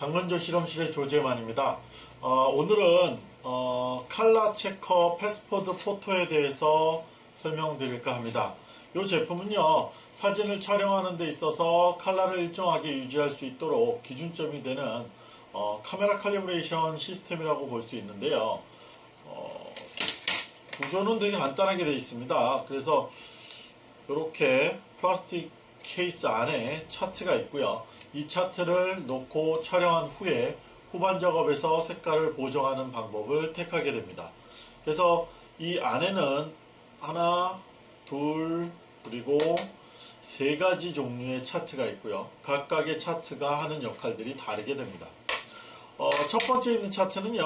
당근조 실험실의 조재만입니다. 어, 오늘은 어, 칼라 체커 패스포드 포토에 대해서 설명드릴까 합니다. 이 제품은요 사진을 촬영하는 데 있어서 칼라를 일정하게 유지할 수 있도록 기준점이 되는 어, 카메라 calibration 시스템이라고 볼 수 있는데요. 어, 구조는 되게 간단하게 되어 있습니다. 그래서 이렇게 플라스틱 케이스 안에 차트가 있고요. 이 차트를 놓고 촬영한 후에 후반 작업에서 색깔을 보정하는 방법을 택하게 됩니다. 그래서 이 안에는 하나, 둘, 그리고 세 가지 종류의 차트가 있고요. 각각의 차트가 하는 역할들이 다르게 됩니다. 어, 첫 번째 있는 차트는요.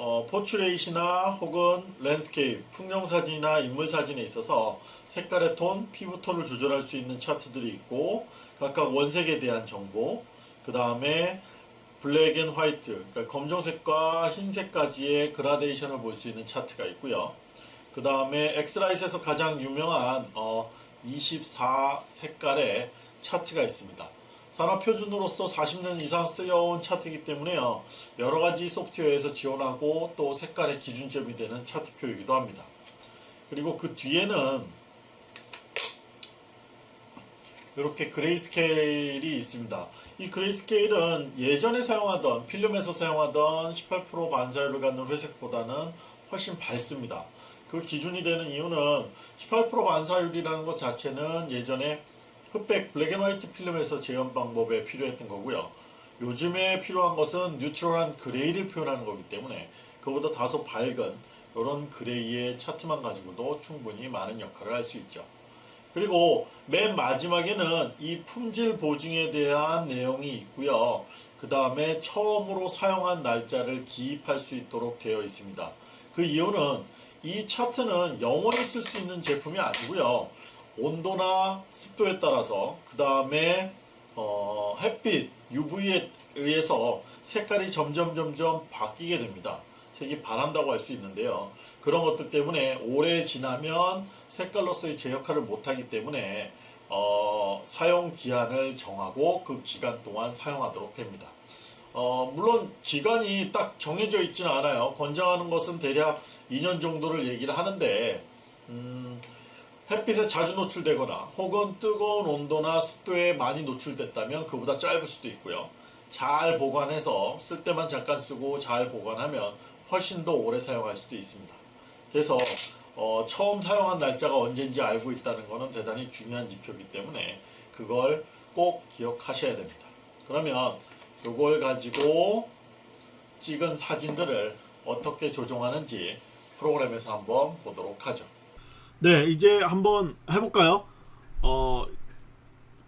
어, 포츄레이시나 혹은 landscape, 풍경사진이나 인물사진에 있어서 색깔의 톤, 피부톤을 조절할 수 있는 차트들이 있고 각각 원색에 대한 정보, 그 다음에 black and white, 그러니까 검정색과 흰색까지의 그라데이션을 볼 수 있는 차트가 있고요. 그 다음에 X-Rite에서 가장 유명한 어, 24 색깔의 차트가 있습니다. 산업 표준으로서 40년 이상 쓰여온 차트이기 때문에요. 여러 가지 소프트웨어에서 지원하고 또 색깔의 기준점이 되는 차트표이기도 합니다. 그리고 그 뒤에는 이렇게 grayscale이 있습니다. 이 grayscale은 예전에 사용하던 필름에서 사용하던 18% 반사율을 갖는 회색보다는 훨씬 밝습니다. 그 기준이 되는 이유는 18% 반사율이라는 것 자체는 예전에 흑백 black and white 필름에서 재현 방법에 필요했던 거고요. 요즘에 필요한 것은 neutral한 gray를 표현하는 거기 때문에 그보다 다소 밝은 이런 그레이의 차트만 가지고도 충분히 많은 역할을 할 수 있죠. 그리고 맨 마지막에는 이 품질 보증에 대한 내용이 있고요. 그 다음에 처음으로 사용한 날짜를 기입할 수 있도록 되어 있습니다. 그 이유는 이 차트는 영원히 쓸 수 있는 제품이 아니고요. 온도나 습도에 따라서 그 다음에 어, 햇빛 UV에 의해서 색깔이 점점 점점 바뀌게 됩니다. 색이 바란다고 할 수 있는데요. 그런 것들 때문에 오래 지나면 색깔로서의 제 역할을 못하기 때문에 어, 사용 기한을 정하고 그 기간 동안 사용하도록 됩니다. 어, 물론 기간이 딱 정해져 있지는 않아요. 권장하는 것은 대략 2년 정도를 얘기를 하는데 음, 햇빛에 자주 노출되거나 혹은 뜨거운 온도나 습도에 많이 노출됐다면 그보다 짧을 수도 있고요. 잘 보관해서 쓸 때만 잠깐 쓰고 잘 보관하면 훨씬 더 오래 사용할 수도 있습니다. 그래서 어, 처음 사용한 날짜가 언제인지 알고 있다는 것은 대단히 중요한 지표이기 때문에 그걸 꼭 기억하셔야 됩니다. 그러면 이걸 가지고 찍은 사진들을 어떻게 조정하는지 프로그램에서 한번 보도록 하죠. 네, 이제 한번 해볼까요? 어,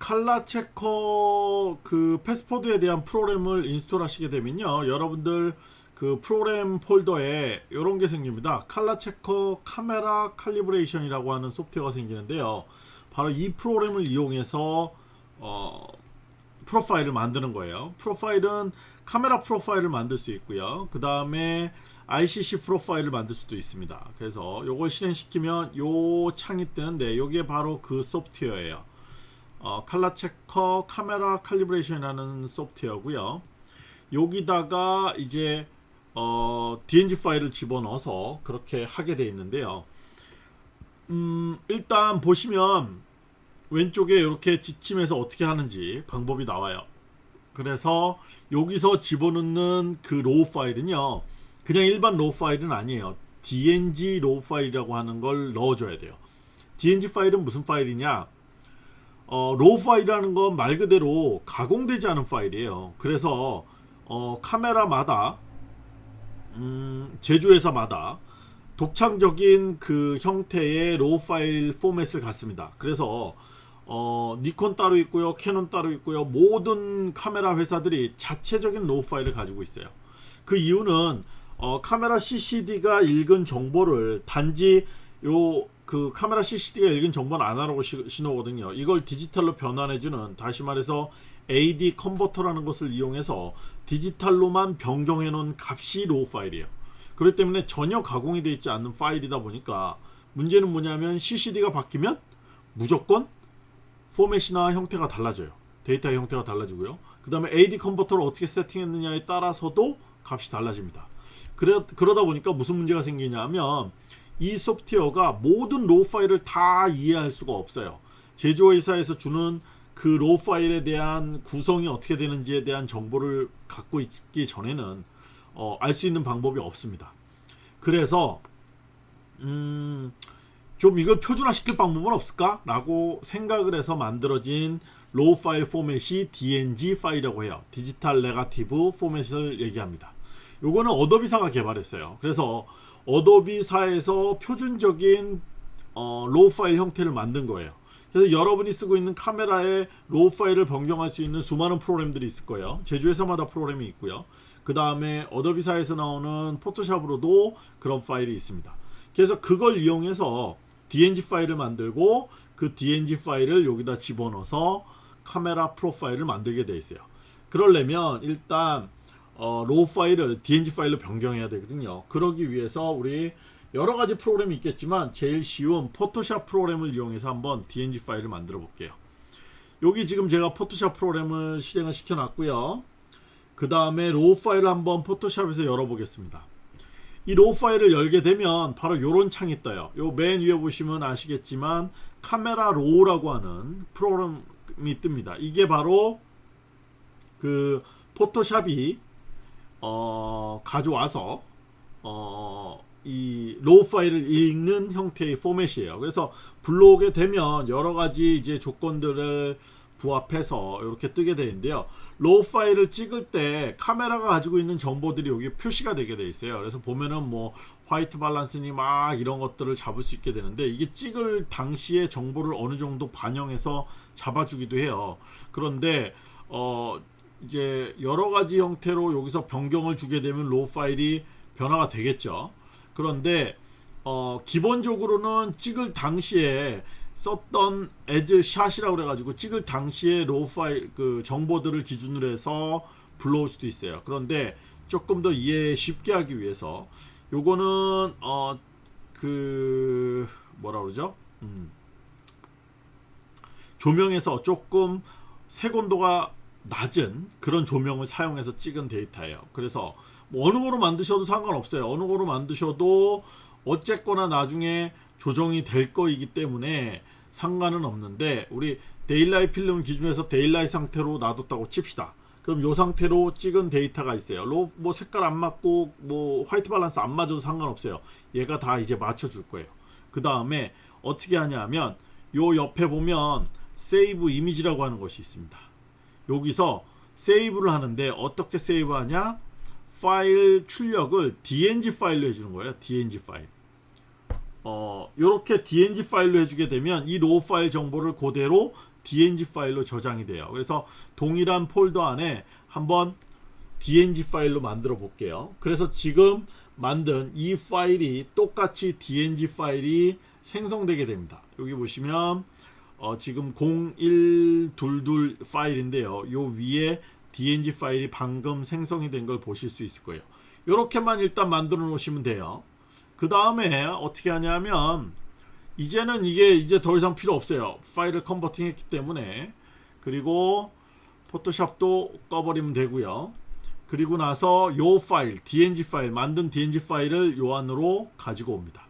칼라 체커 그 패스포드에 대한 프로그램을 install 하시게 되면요. 여러분들 그 프로그램 폴더에 이런 게 생깁니다. ColorChecker Camera Calibration 이라고 하는 소프트웨어가 생기는데요. 바로 이 프로그램을 이용해서 어, 프로파일을 만드는 거예요. 프로파일은 카메라 프로파일을 만들 수 있고요. 그 다음에 ICC 프로파일을 만들 수도 있습니다. 그래서 요걸 실행시키면 요 창이 뜨는데 요게 바로 그 소프트웨어예요. 어, 칼라 체커 카메라 칼리브레이션이라는 소프트웨어고요. 여기다가 이제 어, DNG 파일을 집어넣어서 그렇게 하게 되어 있는데요. 음, 일단 보시면 왼쪽에 이렇게 지침에서 어떻게 하는지 방법이 나와요. 그래서 여기서 집어넣는 그 raw 파일은요. 그냥 일반 raw 파일은 아니에요. DNG raw 파일이라고 하는 걸 넣어줘야 돼요. DNG 파일은 무슨 파일이냐? 어, raw 파일이라는 건 말 그대로 가공되지 않은 파일이에요. 그래서 어, 카메라마다 음, 제조회사마다 독창적인 그 형태의 raw 파일 포맷을 갖습니다. 그래서 어, 니콘 따로 있고요. 캐논 따로 있고요. 모든 카메라 회사들이 자체적인 raw 파일을 가지고 있어요. 그 이유는 어, 카메라 CCD가 읽은 정보를 단지 요 그 카메라 CCD가 읽은 정보는 아날로그 신호거든요. 이걸 디지털로 변환해주는 다시 말해서 AD 컨버터라는 것을 이용해서 디지털로만 변경해 놓은 값이 raw 파일이에요. 그렇기 때문에 전혀 가공이 되어 있지 않는 파일이다 보니까 문제는 뭐냐면 CCD가 바뀌면 무조건 포맷이나 형태가 달라져요. 데이터의 형태가 달라지고요. 그 다음에 AD 컨버터를 어떻게 세팅했느냐에 따라서도 값이 달라집니다. 그래, 그러다 보니까 무슨 문제가 생기냐면 이 소프트웨어가 모든 raw 파일을 다 이해할 수가 없어요. 제조회사에서 주는 그 raw 파일에 대한 구성이 어떻게 되는지에 대한 정보를 갖고 있기 전에는 어, 알 수 있는 방법이 없습니다. 그래서 음, 좀 이걸 표준화시킬 방법은 없을까? 라고 생각을 해서 만들어진 raw 파일 포맷이 DNG 파일이라고 해요. digital negative format을 얘기합니다. 요거는 어도비사가 개발했어요. 그래서 어도비사에서 표준적인 어, raw 파일 형태를 만든 거예요. 그래서 여러분이 쓰고 있는 카메라에 raw 파일을 변경할 수 있는 수많은 프로그램들이 있을 거예요. 제조회사마다 프로그램이 있고요. 그 다음에 어도비사에서 나오는 포토샵으로도 그런 파일이 있습니다. 그래서 그걸 이용해서 DNG 파일을 만들고 그 DNG 파일을 여기다 집어넣어서 카메라 프로파일을 만들게 되어 있어요. 그러려면 일단 어, raw 파일을 DNG 파일로 변경해야 되거든요. 그러기 위해서 우리 여러 가지 프로그램이 있겠지만 제일 쉬운 포토샵 프로그램을 이용해서 한번 DNG 파일을 만들어 볼게요. 여기 지금 제가 포토샵 프로그램을 실행을 시켜 놨고요. 그 다음에 raw 파일을 한번 포토샵에서 열어보겠습니다. 이 raw 파일을 열게 되면 바로 이런 창이 떠요. 요 맨 위에 보시면 아시겠지만 Camera Raw라고 하는 프로그램이 뜹니다. 이게 바로 그 포토샵이 어, 가져와서 어, 이 raw 파일을 읽는 형태의 포맷이에요. 그래서 불러오게 되면 여러 가지 이제 조건들을 부합해서 이렇게 뜨게 되는데요. raw 파일을 찍을 때 카메라가 가지고 있는 정보들이 여기 표시가 되게 돼 있어요. 그래서 보면은 뭐 white balance니 막 이런 것들을 잡을 수 있게 되는데 이게 찍을 당시에 정보를 어느 정도 반영해서 잡아주기도 해요. 그런데 어 이제 여러 가지 형태로 여기서 변경을 주게 되면 raw 파일이 변화가 되겠죠. 그런데 어 기본적으로는 찍을 당시에 썼던 As Shot이라고 그래가지고 찍을 당시에 raw 파일 그 정보들을 기준으로 해서 불러올 수도 있어요. 그런데 조금 더 이해 쉽게 하기 위해서 요거는 어 그 뭐라 그러죠? 음. 조명에서 조금 색온도가 낮은 그런 조명을 사용해서 찍은 데이터예요. 그래서 뭐 어느 거로 만드셔도 상관없어요. 어느 거로 만드셔도 어쨌거나 나중에 조정이 될 거이기 때문에 상관은 없는데 우리 daylight 필름 기준에서 daylight 상태로 놔뒀다고 칩시다. 그럼 이 상태로 찍은 데이터가 있어요. 로, 뭐 색깔 안 맞고 뭐 white balance 안 맞아도 상관없어요. 얘가 다 이제 맞춰 줄 거예요. 그 다음에 어떻게 하냐면 요 옆에 보면 Save Image라고 하는 것이 있습니다. 여기서 save를 하는데 어떻게 save하냐? 파일 출력을 DNG 파일로 해주는 거예요. DNG 파일. 어, 이렇게 DNG 파일로 해주게 되면 이 raw 파일 정보를 그대로 DNG 파일로 저장이 돼요. 그래서 동일한 폴더 안에 한번 DNG 파일로 만들어 볼게요. 그래서 지금 만든 이 파일이 똑같이 DNG 파일이 생성되게 됩니다. 여기 보시면 어, 지금 0122 파일인데요. 요 위에 DNG 파일이 방금 생성이 된 걸 보실 수 있을 거예요. 이렇게만 일단 만들어 놓으시면 돼요. 그 다음에 어떻게 하냐면 이제는 이게 이제 더 이상 필요 없어요. 파일을 컨버팅 했기 때문에 그리고 포토샵도 꺼버리면 되고요. 그리고 나서 요 파일, DNG 파일, 만든 DNG 파일을 요 안으로 가지고 옵니다.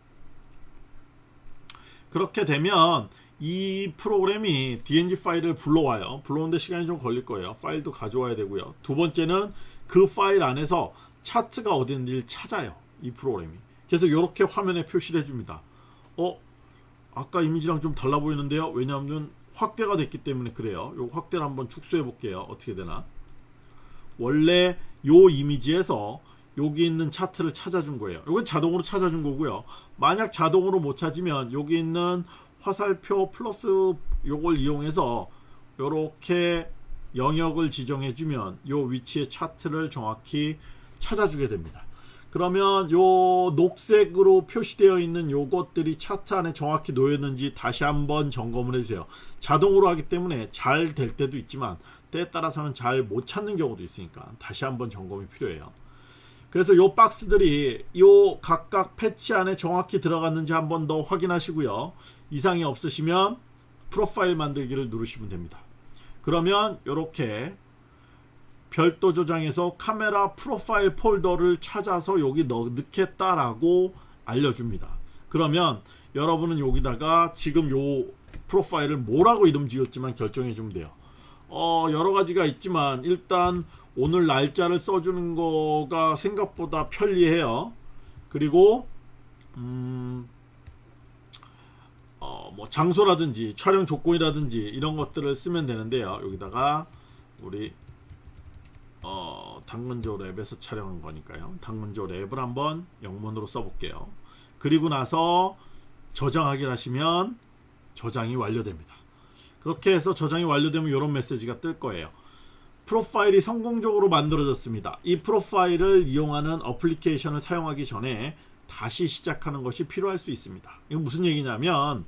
그렇게 되면 이 프로그램이 DNG 파일을 불러와요. 불러오는데 시간이 좀 걸릴 거예요. 파일도 가져와야 되고요. 두 번째는 그 파일 안에서 차트가 어디 있는지를 찾아요. 이 프로그램이. 그래서 이렇게 화면에 표시를 해줍니다. 어? 아까 이미지랑 좀 달라 보이는데요. 왜냐하면 확대가 됐기 때문에 그래요. 요 확대를 한번 축소해 볼게요. 어떻게 되나? 원래 요 이미지에서 여기 있는 차트를 찾아준 거예요. 이건 자동으로 찾아준 거고요. 만약 자동으로 못 찾으면 여기 있는 화살표 플러스 요걸 이용해서 이렇게 영역을 지정해 주면 요 위치의 차트를 정확히 찾아주게 됩니다. 그러면 요 녹색으로 표시되어 있는 요것들이 차트 안에 정확히 놓였는지 다시 한번 점검을 해주세요. 자동으로 하기 때문에 잘 될 때도 있지만 때에 따라서는 잘 못 찾는 경우도 있으니까 다시 한번 점검이 필요해요. 그래서 요 박스들이 요 각각 패치 안에 정확히 들어갔는지 한번 더 확인하시고요. 이상이 없으시면 프로파일 만들기를 누르시면 됩니다. 그러면 이렇게 별도 저장해서 카메라 프로파일 폴더를 찾아서 여기 넣, 넣겠다라고 알려줍니다. 그러면 여러분은 여기다가 지금 요 프로파일을 뭐라고 이름 지었지만 결정해 주면 돼요. 어, 여러 가지가 있지만 일단 오늘 날짜를 써주는 거가 생각보다 편리해요. 그리고 음, 어, 뭐 장소라든지 촬영 조건이라든지 이런 것들을 쓰면 되는데요. 여기다가 우리 어, 당근조 랩에서 촬영한 거니까요. 당근조 랩을 한번 영문으로 써볼게요. 그리고 나서 저장하기를 하시면 저장이 완료됩니다. 그렇게 해서 저장이 완료되면 이런 메시지가 뜰 거예요. 프로파일이 성공적으로 만들어졌습니다. 이 프로파일을 이용하는 어플리케이션을 사용하기 전에 다시 시작하는 것이 필요할 수 있습니다. 이건 무슨 얘기냐면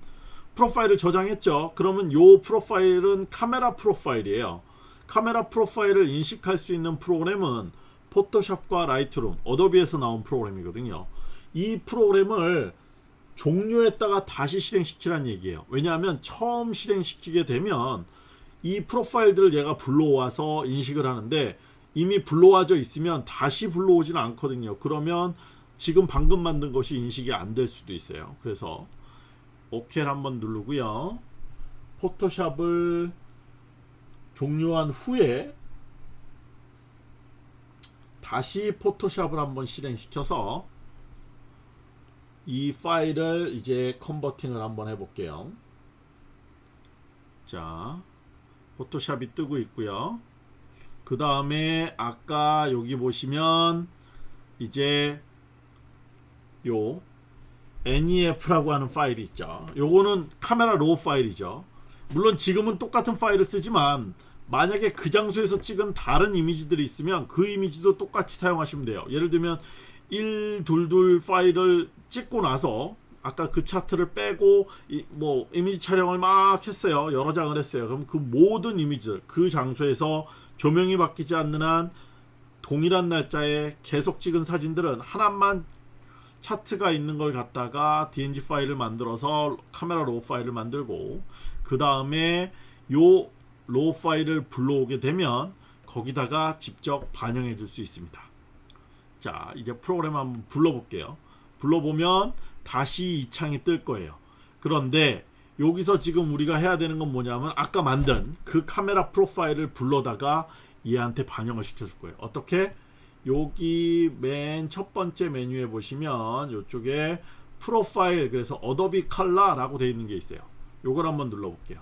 프로파일을 저장했죠. 그러면 이 프로파일은 카메라 프로파일이에요. 카메라 프로파일을 인식할 수 있는 프로그램은 포토샵과 라이트룸, 어도비에서 나온 프로그램이거든요. 이 프로그램을 종료했다가 다시 실행시키란 얘기예요. 왜냐하면 처음 실행시키게 되면 이 프로파일들을 얘가 불러와서 인식을 하는데 이미 불러와져 있으면 다시 불러오지는 않거든요. 그러면 지금 방금 만든 것이 인식이 안 될 수도 있어요. 그래서 OK를 한번 누르고요. 포토샵을 종료한 후에 다시 포토샵을 한번 실행시켜서 이 파일을 이제 컨버팅을 한번 해볼게요. 자, 포토샵이 뜨고 있고요. 그 다음에 아까 여기 보시면 이제 요 NEF라고 하는 파일이 있죠. 요거는 카메라 raw 파일이죠. 물론 지금은 똑같은 파일을 쓰지만 만약에 그 장소에서 찍은 다른 이미지들이 있으면 그 이미지도 똑같이 사용하시면 돼요. 예를 들면 122 파일을 찍고 나서 아까 그 차트를 빼고 이, 뭐 이미지 촬영을 막 했어요. 여러 장을 했어요. 그럼 그 모든 이미지들 그 장소에서 조명이 바뀌지 않는 한 동일한 날짜에 계속 찍은 사진들은 하나만 차트가 있는 걸 갖다가 DNG 파일을 만들어서 카메라 raw 파일을 만들고 그 다음에 요 raw 파일을 불러오게 되면 거기다가 직접 반영해 줄 수 있습니다. 자 이제 프로그램 한번 불러볼게요. 불러보면 다시 이 창이 뜰 거예요. 그런데 여기서 지금 우리가 해야 되는 건 뭐냐면 아까 만든 그 카메라 프로파일을 불러다가 얘한테 반영을 시켜줄 거예요. 어떻게? 여기 맨 첫 번째 메뉴에 보시면 이쪽에 프로파일 그래서 Adobe Color라고 되어 있는 게 있어요. 요걸 한번 눌러 볼게요.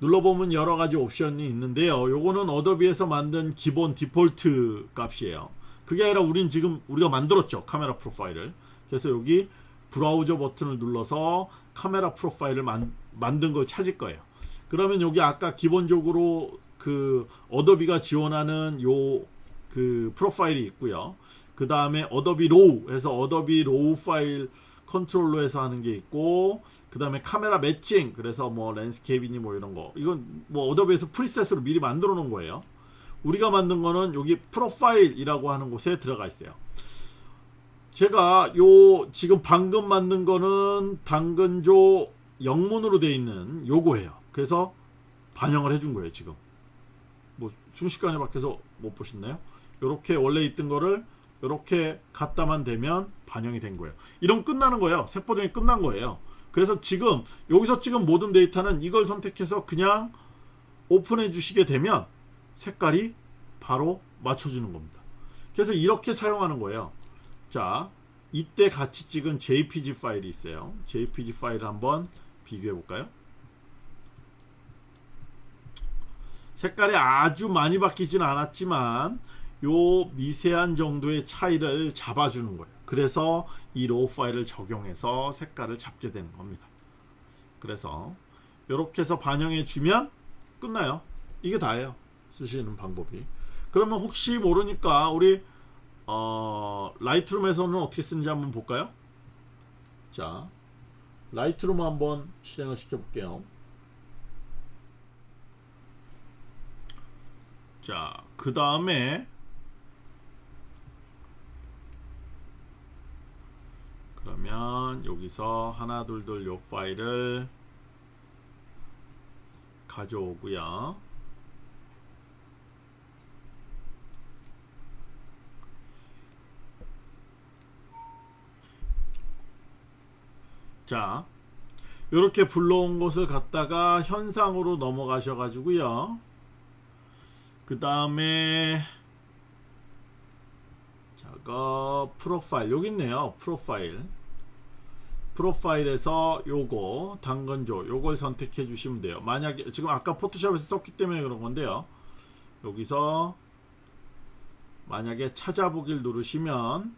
눌러보면 여러 가지 옵션이 있는데요. 요거는 어도비에서 만든 기본 디폴트 값이에요. 그게 아니라 우린 지금 우리가 만들었죠. 카메라 프로파일을. 그래서 여기 브라우저 버튼을 눌러서 카메라 프로파일을 만, 만든 걸 찾을 거예요. 그러면 여기 아까 기본적으로 그 Adobe가 지원하는 요 그 프로파일이 있고요. 그 다음에 Adobe RAW 해서 Adobe RAW 파일 컨트롤로 해서 하는 게 있고 그 다음에 카메라 매칭 그래서 뭐 landscape니 뭐 이런 거 이건 뭐 Adobe에서 preset으로 미리 만들어 놓은 거예요. 우리가 만든 거는 여기 프로파일이라고 하는 곳에 들어가 있어요. 제가 요 지금 방금 만든 거는 당근조 영문으로 되어 있는 요거예요. 그래서 반영을 해준 거예요. 지금 뭐 순식간에 밖에서 못 보셨나요? 요렇게 원래 있던 거를 요렇게 갖다만 대면 반영이 된 거예요. 이러면 끝나는 거예요. 색 보정이 끝난 거예요. 그래서 지금 여기서 찍은 모든 데이터는 이걸 선택해서 그냥 오픈해 주시게 되면 색깔이 바로 맞춰주는 겁니다. 그래서 이렇게 사용하는 거예요. 자, 이때 같이 찍은 JPG 파일이 있어요. JPG 파일을 한번 비교해 볼까요? 색깔이 아주 많이 바뀌진 않았지만 요 미세한 정도의 차이를 잡아주는 거예요. 그래서 이 RAW 파일을 적용해서 색깔을 잡게 되는 겁니다. 그래서 이렇게 해서 반영해 주면 끝나요. 이게 다예요. 쓰시는 방법이. 그러면 혹시 모르니까 우리 어, Lightroom에서는 어떻게 쓰는지 한번 볼까요? 자, Lightroom 한번 실행을 시켜 볼게요. 자, 그 다음에 그러면 여기서 하나 둘둘 요 파일을 가져오고요. 자 이렇게 불러온 것을 갖다가 현상으로 넘어가셔 가지고요. 그 다음에 저거 프로파일 여기 있네요. 프로파일. 프로파일에서 요거 당근조 요걸 선택해 주시면 돼요. 만약에 지금 아까 포토샵에서 썼기 때문에 그런 건데요. 여기서 만약에 찾아보기를 누르시면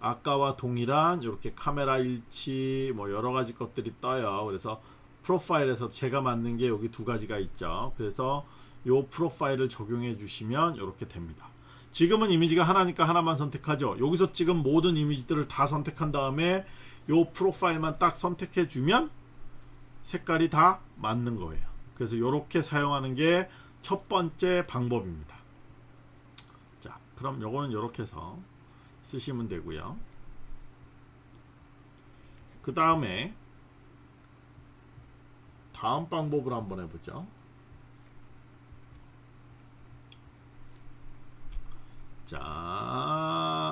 아까와 동일한 이렇게 카메라 일치 뭐 여러가지 것들이 떠요. 그래서 프로파일에서 제가 만든 게 여기 두 가지가 있죠. 그래서 요 프로파일을 적용해 주시면 이렇게 됩니다 지금은 이미지가 하나니까 하나만 선택하죠. 여기서 지금 모든 이미지들을 다 선택한 다음에 요 프로파일만 딱 선택해 주면 색깔이 다 맞는 거예요. 그래서 이렇게 사용하는 게 첫 번째 방법입니다. 자 그럼 요거는 이렇게 해서 쓰시면 되고요. 그 다음에 다음 방법을 한번 해보죠 자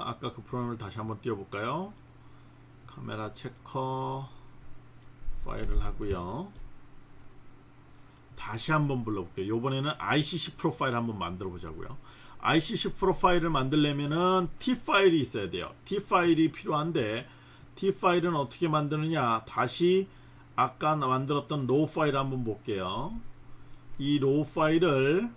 아까 그 프로그램을 다시 한번 띄워볼까요? 카메라 checker 파일을 하고요. 다시 한번 불러볼게요. 요번에는 ICC 프로파일 한번 만들어 보자고요. ICC 프로파일을 만들려면은 TIF 파일이 있어야 돼요. TIF 파일이 필요한데 TIF 파일은 어떻게 만드느냐? 다시 아까 만들었던 RAW 파일 한번 볼게요. 이 RAW 파일을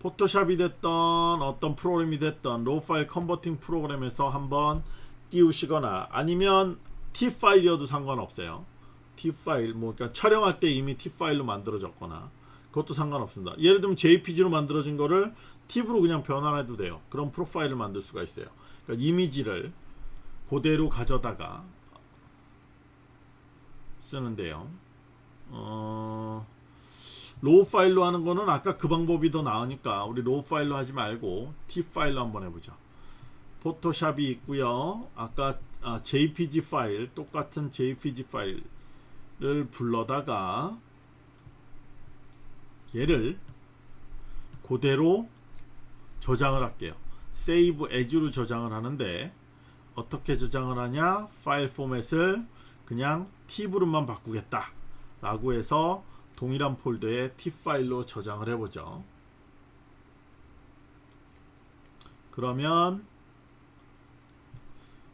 포토샵이 됐던 어떤 프로그램이 됐던 RAW 파일 converting 프로그램에서 한번 띄우시거나 아니면 TIF 파일이어도 상관없어요. TIF 파일 뭐 그러니까 촬영할 때 이미 TIF 파일로 만들어졌거나 그것도 상관없습니다. 예를 들면 JPG로 만들어진 거를 TIF로 그냥 변환해도 돼요. 그런 프로파일을 만들 수가 있어요. 그러니까 이미지를 그대로 가져다가 쓰는데요. 어... RAW 파일로 하는 거는 아까 그 방법이 더 나으니까 우리 RAW 파일로 하지 말고 TIF 파일로 한번 해보자. 포토샵이 있고요. 아까 아, JPG 파일 똑같은 JPG 파일을 불러다가 얘를 그대로 저장을 할게요. save as로 저장을 하는데 어떻게 저장을 하냐? 파일 포맷을 그냥 팁으로만 바꾸겠다 라고 해서 동일한 폴더에 팁 파일로 저장을 해보죠 그러면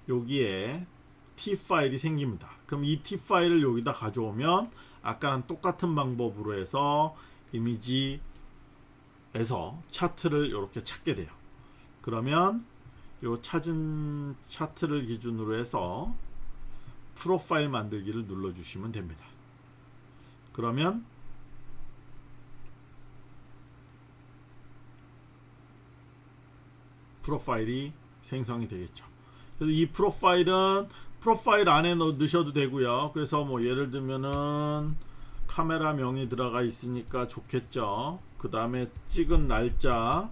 여기에 T 파일이 생깁니다. 그럼 이 T 파일을 여기다 가져오면 아까랑 똑같은 방법으로 해서 이미지에서 차트를 이렇게 찾게 돼요. 그러면 요 찾은 차트를 기준으로 해서 프로파일 만들기를 눌러주시면 됩니다. 그러면 프로파일이 생성이 되겠죠. 그래서 이 프로파일은 프로파일 안에 넣으셔도 되고요. 그래서 뭐 예를 들면은 카메라 명이 들어가 있으니까 좋겠죠. 그 다음에 찍은 날짜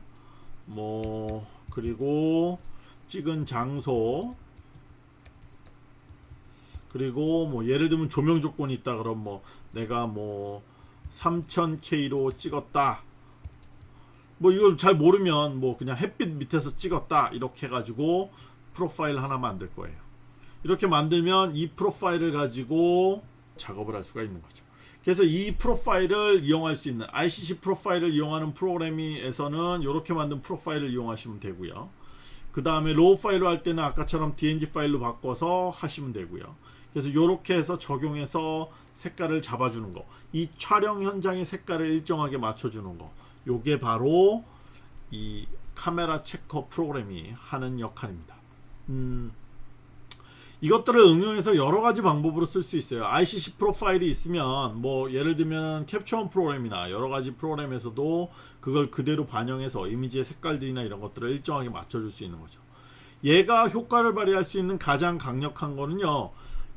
뭐 그리고 찍은 장소 그리고 뭐 예를 들면 조명 조건이 있다 그럼 뭐 내가 뭐 3000K로 찍었다 뭐 이걸 잘 모르면 뭐 그냥 햇빛 밑에서 찍었다 이렇게 해가지고 프로파일 하나 만들 거예요. 이렇게 만들면 이 프로파일을 가지고 작업을 할 수가 있는 거죠. 그래서 이 프로파일을 이용할 수 있는 ICC 프로파일을 이용하는 프로그램에서는 이렇게 만든 프로파일을 이용하시면 되고요. 그 다음에 RAW 파일로 할 때는 아까처럼 DNG 파일로 바꿔서 하시면 되고요. 그래서 이렇게 해서 적용해서 색깔을 잡아주는 거이 촬영 현장의 색깔을 일정하게 맞춰주는 거 요게 바로 이 카메라 체커 프로그램이 하는 역할입니다. 음, 이것들을 응용해서 여러가지 방법으로 쓸 수 있어요. ICC 프로파일이 있으면 뭐 예를 들면 캡처원 프로그램이나 여러가지 프로그램에서도 그걸 그대로 반영해서 이미지의 색깔들이나 이런 것들을 일정하게 맞춰줄 수 있는 거죠. 얘가 효과를 발휘할 수 있는 가장 강력한 거는요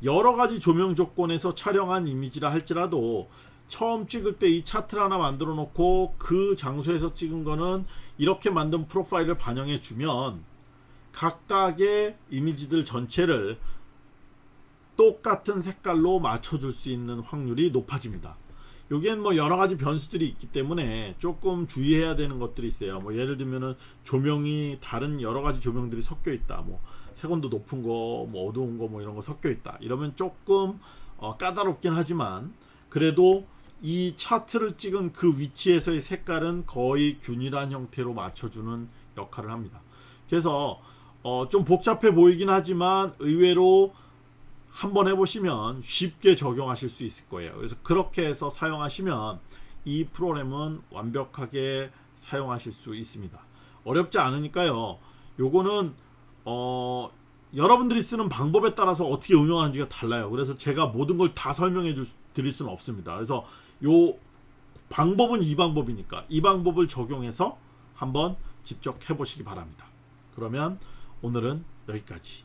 여러가지 조명 조건에서 촬영한 이미지라 할지라도 처음 찍을 때 이 차트를 하나 만들어 놓고 그 장소에서 찍은 거는 이렇게 만든 프로파일을 반영해 주면 각각의 이미지들 전체를 똑같은 색깔로 맞춰줄 수 있는 확률이 높아집니다. 여기엔 뭐 여러가지 변수들이 있기 때문에 조금 주의해야 되는 것들이 있어요. 뭐 예를 들면은 조명이 다른 여러가지 조명들이 섞여 있다. 뭐 색온도 높은 거, 뭐 어두운 거, 뭐 이런 거 섞여 있다. 이러면 조금 어, 까다롭긴 하지만 그래도 이 차트를 찍은 그 위치에서의 색깔은 거의 균일한 형태로 맞춰주는 역할을 합니다. 그래서 어, 좀 복잡해 보이긴 하지만 의외로 한번 해보시면 쉽게 적용하실 수 있을 거예요. 그래서 그렇게 해서 사용하시면 이 프로그램은 완벽하게 사용하실 수 있습니다. 어렵지 않으니까요. 요거는 어, 여러분들이 쓰는 방법에 따라서 어떻게 응용하는지가 달라요. 그래서 제가 모든 걸 다 설명해 줄, 드릴 수는 없습니다. 그래서 요 방법은 이 방법이니까 이 방법을 적용해서 한번 직접 해보시기 바랍니다. 그러면 오늘은 여기까지.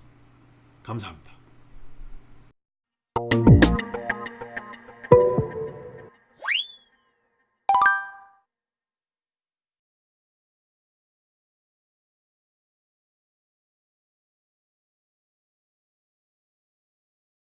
감사합니다.